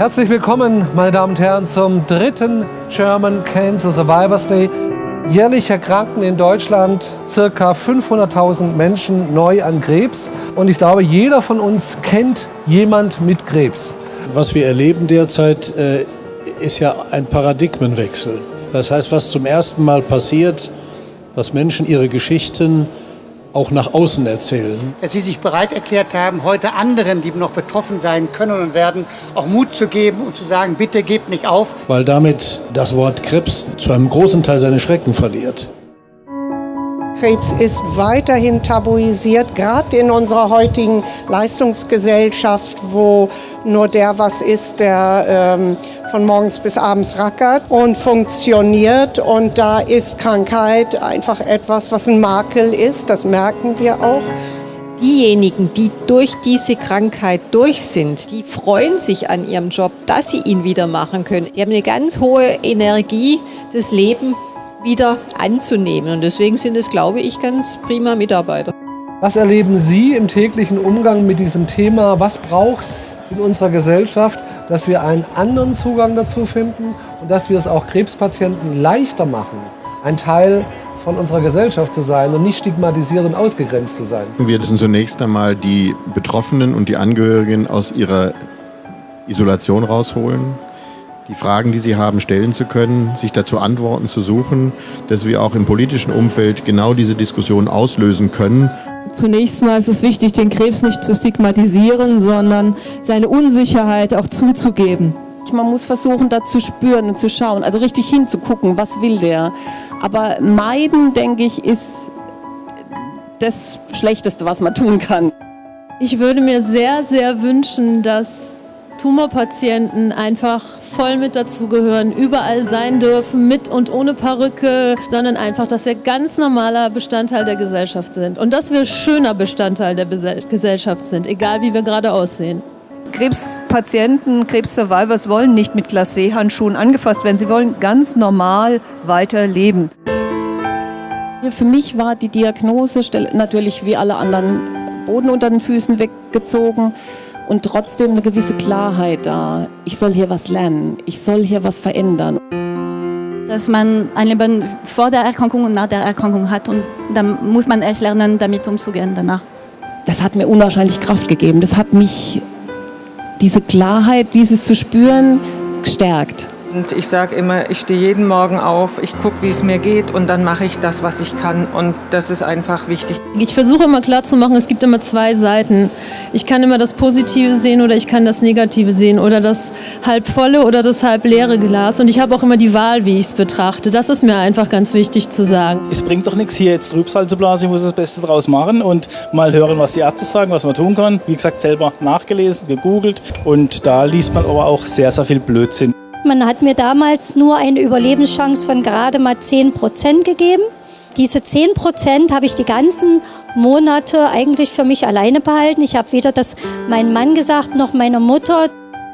Herzlich willkommen, meine Damen und Herren, zum dritten German Cancer Survivors Day. Jährlich erkranken in Deutschland ca. 500.000 Menschen neu an Krebs. Und ich glaube, jeder von uns kennt jemand mit Krebs. Was wir erleben derzeit, äh, ist ja ein Paradigmenwechsel. Das heißt, was zum ersten Mal passiert, dass Menschen ihre Geschichten auch nach außen erzählen. Dass Sie sich bereit erklärt haben, heute anderen, die noch betroffen sein können und werden, auch Mut zu geben und zu sagen, bitte gebt nicht auf. Weil damit das Wort Krebs zu einem großen Teil seine Schrecken verliert. Krebs ist weiterhin tabuisiert, gerade in unserer heutigen Leistungsgesellschaft, wo nur der was ist, der ähm, von morgens bis abends rackert und funktioniert. Und da ist Krankheit einfach etwas, was ein Makel ist, das merken wir auch. Diejenigen, die durch diese Krankheit durch sind, die freuen sich an ihrem Job, dass sie ihn wieder machen können. Die haben eine ganz hohe Energie, das Leben wieder anzunehmen. Und deswegen sind es, glaube ich, ganz prima Mitarbeiter. Was erleben Sie im täglichen Umgang mit diesem Thema? Was braucht es in unserer Gesellschaft, dass wir einen anderen Zugang dazu finden und dass wir es auch Krebspatienten leichter machen, ein Teil von unserer Gesellschaft zu sein und nicht stigmatisierend ausgegrenzt zu sein? Wir müssen zunächst einmal die Betroffenen und die Angehörigen aus ihrer Isolation rausholen die Fragen, die sie haben, stellen zu können, sich dazu Antworten zu suchen, dass wir auch im politischen Umfeld genau diese Diskussion auslösen können. Zunächst mal ist es wichtig, den Krebs nicht zu stigmatisieren, sondern seine Unsicherheit auch zuzugeben. Man muss versuchen, da zu spüren und zu schauen, also richtig hinzugucken, was will der. Aber meiden, denke ich, ist das Schlechteste, was man tun kann. Ich würde mir sehr, sehr wünschen, dass Tumorpatienten einfach voll mit dazugehören, überall sein dürfen, mit und ohne Perücke, sondern einfach, dass wir ganz normaler Bestandteil der Gesellschaft sind und dass wir schöner Bestandteil der Gesellschaft sind, egal wie wir gerade aussehen. Krebspatienten, Krebssurvivors wollen nicht mit Glacé-Handschuhen angefasst werden. Sie wollen ganz normal weiterleben. Für mich war die Diagnose natürlich wie alle anderen Boden unter den Füßen weggezogen und trotzdem eine gewisse Klarheit da. Ich soll hier was lernen, ich soll hier was verändern. Dass man ein Leben vor der Erkrankung und nach der Erkrankung hat und dann muss man echt lernen, damit umzugehen danach. Das hat mir unwahrscheinlich Kraft gegeben. Das hat mich, diese Klarheit, dieses zu spüren, gestärkt. Und ich sage immer, ich stehe jeden Morgen auf, ich gucke, wie es mir geht und dann mache ich das, was ich kann. Und das ist einfach wichtig. Ich versuche immer klarzumachen, es gibt immer zwei Seiten. Ich kann immer das Positive sehen oder ich kann das Negative sehen oder das halb volle oder das halb leere Glas. Und ich habe auch immer die Wahl, wie ich es betrachte. Das ist mir einfach ganz wichtig zu sagen. Es bringt doch nichts, hier jetzt Trübsal zu blasen. Ich muss das Beste draus machen und mal hören, was die Ärzte sagen, was man tun kann. Wie gesagt, selber nachgelesen, gegoogelt und da liest man aber auch sehr, sehr viel Blödsinn. Man hat mir damals nur eine Überlebenschance von gerade mal 10 Prozent gegeben. Diese 10 Prozent habe ich die ganzen Monate eigentlich für mich alleine behalten. Ich habe weder das meinem Mann gesagt noch meiner Mutter.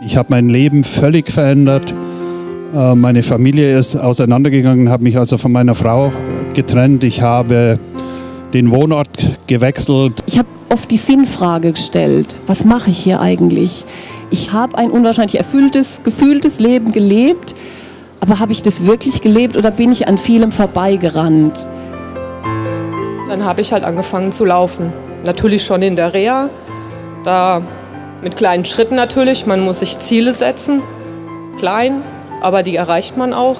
Ich habe mein Leben völlig verändert. Äh, meine Familie ist auseinandergegangen, habe mich also von meiner Frau getrennt. Ich habe den Wohnort gewechselt. Ich habe oft die Sinnfrage gestellt. Was mache ich hier eigentlich? Ich habe ein unwahrscheinlich erfülltes, gefühltes Leben gelebt, aber habe ich das wirklich gelebt oder bin ich an vielem vorbeigerannt? Dann habe ich halt angefangen zu laufen. Natürlich schon in der Reha, da mit kleinen Schritten natürlich. Man muss sich Ziele setzen, klein, aber die erreicht man auch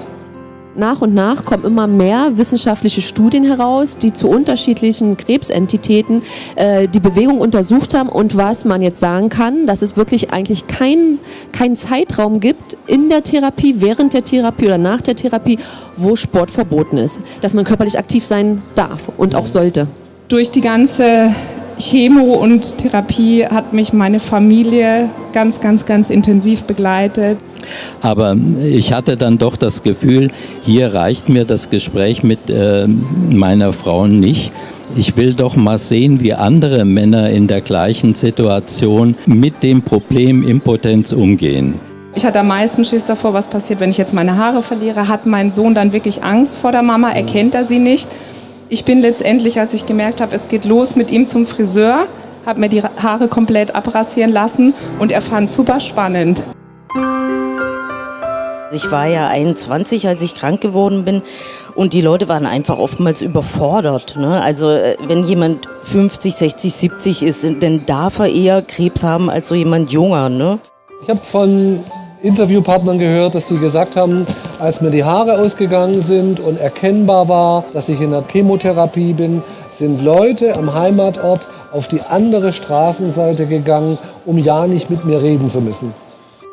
nach und nach kommen immer mehr wissenschaftliche Studien heraus, die zu unterschiedlichen Krebsentitäten äh, die Bewegung untersucht haben und was man jetzt sagen kann, dass es wirklich eigentlich keinen kein Zeitraum gibt in der Therapie, während der Therapie oder nach der Therapie, wo Sport verboten ist. Dass man körperlich aktiv sein darf und auch sollte. Durch die ganze Chemo und Therapie hat mich meine Familie ganz, ganz, ganz intensiv begleitet. Aber ich hatte dann doch das Gefühl, hier reicht mir das Gespräch mit äh, meiner Frau nicht. Ich will doch mal sehen, wie andere Männer in der gleichen Situation mit dem Problem Impotenz umgehen. Ich hatte am meisten Schiss davor, was passiert, wenn ich jetzt meine Haare verliere. Hat mein Sohn dann wirklich Angst vor der Mama? Erkennt er sie nicht? Ich bin letztendlich, als ich gemerkt habe, es geht los mit ihm zum Friseur, habe mir die Haare komplett abrasieren lassen und er fand es super spannend. Ich war ja 21, als ich krank geworden bin und die Leute waren einfach oftmals überfordert. Ne? Also äh, wenn jemand 50, 60, 70 ist, dann darf er eher Krebs haben als so jemand junger. Ne? Ich habe von Interviewpartnern gehört, dass die gesagt haben, als mir die Haare ausgegangen sind und erkennbar war, dass ich in der Chemotherapie bin, sind Leute am Heimatort auf die andere Straßenseite gegangen, um ja nicht mit mir reden zu müssen.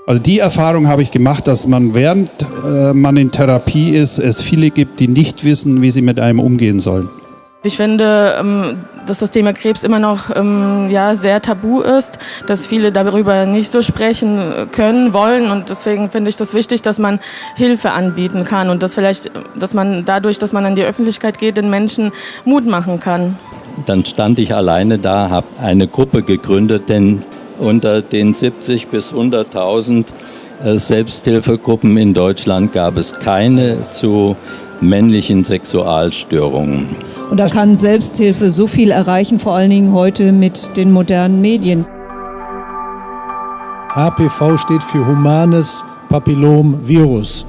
Also die Erfahrung habe ich gemacht, dass man während äh, man in Therapie ist, es viele gibt, die nicht wissen, wie sie mit einem umgehen sollen. Ich finde, ähm, dass das Thema Krebs immer noch ähm, ja, sehr tabu ist, dass viele darüber nicht so sprechen können, wollen und deswegen finde ich das wichtig, dass man Hilfe anbieten kann und dass vielleicht, dass man dadurch, dass man an die Öffentlichkeit geht, den Menschen Mut machen kann. Dann stand ich alleine da, habe eine Gruppe gegründet, denn unter den 70 bis 100.000 äh, Selbsthilfegruppen in Deutschland gab es keine zu männlichen Sexualstörungen. Und da kann Selbsthilfe so viel erreichen, vor allen Dingen heute mit den modernen Medien. HPV steht für humanes Papillomvirus.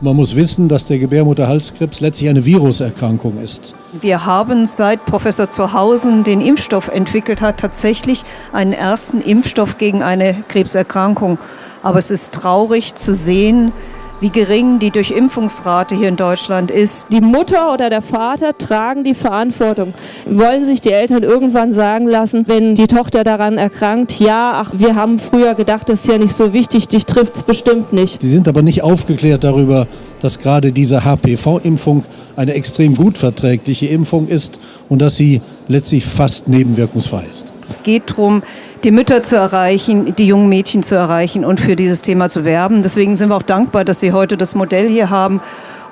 Man muss wissen, dass der Gebärmutterhalskrebs letztlich eine Viruserkrankung ist. Wir haben seit Professor Zuhausen den Impfstoff entwickelt hat, tatsächlich einen ersten Impfstoff gegen eine Krebserkrankung. Aber es ist traurig zu sehen, wie gering die Durchimpfungsrate hier in Deutschland ist. Die Mutter oder der Vater tragen die Verantwortung. Wollen sich die Eltern irgendwann sagen lassen, wenn die Tochter daran erkrankt, ja, ach, wir haben früher gedacht, das ist ja nicht so wichtig, dich trifft es bestimmt nicht. Sie sind aber nicht aufgeklärt darüber, dass gerade diese HPV-Impfung eine extrem gut verträgliche Impfung ist und dass sie letztlich fast nebenwirkungsfrei ist. Es geht darum, die Mütter zu erreichen, die jungen Mädchen zu erreichen und für dieses Thema zu werben. Deswegen sind wir auch dankbar, dass Sie heute das Modell hier haben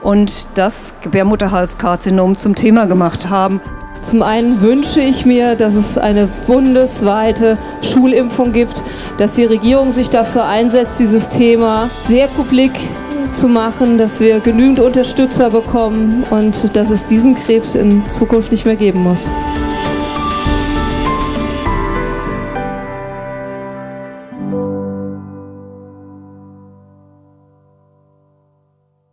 und das Gebärmutterhalskarzinom zum Thema gemacht haben. Zum einen wünsche ich mir, dass es eine bundesweite Schulimpfung gibt, dass die Regierung sich dafür einsetzt, dieses Thema sehr publik zu machen, dass wir genügend Unterstützer bekommen und dass es diesen Krebs in Zukunft nicht mehr geben muss.